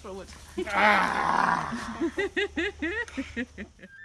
for what. ah!